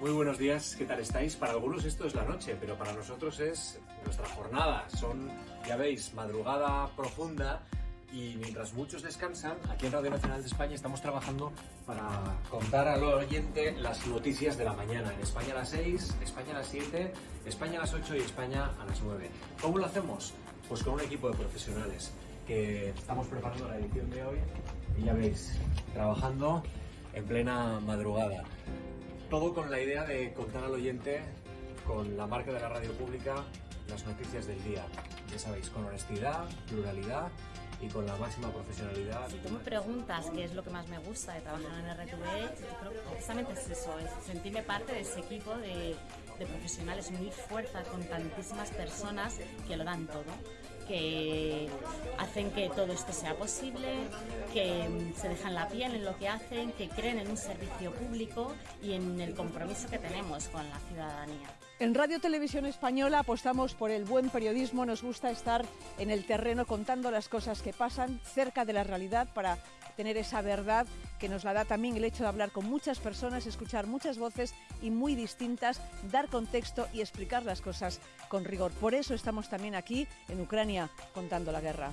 Muy buenos días, ¿qué tal estáis? Para algunos esto es la noche, pero para nosotros es nuestra jornada. Son, ya veis, madrugada profunda y mientras muchos descansan, aquí en Radio Nacional de España estamos trabajando para contar al oyente las noticias de la mañana. En España a las 6, España a las 7, España a las 8 y España a las 9. ¿Cómo lo hacemos? Pues con un equipo de profesionales que estamos preparando la edición de hoy y ya veis, trabajando en plena madrugada. Todo con la idea de contar al oyente, con la marca de la radio pública, las noticias del día. Ya sabéis, con honestidad, pluralidad y con la máxima profesionalidad. Si tú me preguntas qué es lo que más me gusta de trabajar en RTV, creo precisamente es eso, es sentirme parte de ese equipo de, de profesionales, unir fuerza con tantísimas personas que lo dan todo que hacen que todo esto sea posible, que se dejan la piel en lo que hacen, que creen en un servicio público y en el compromiso que tenemos con la ciudadanía. En Radio Televisión Española apostamos por el buen periodismo, nos gusta estar en el terreno contando las cosas que pasan cerca de la realidad para tener esa verdad que nos la da también el hecho de hablar con muchas personas, escuchar muchas voces y muy distintas, dar contexto y explicar las cosas con rigor. Por eso estamos también aquí en Ucrania contando la guerra.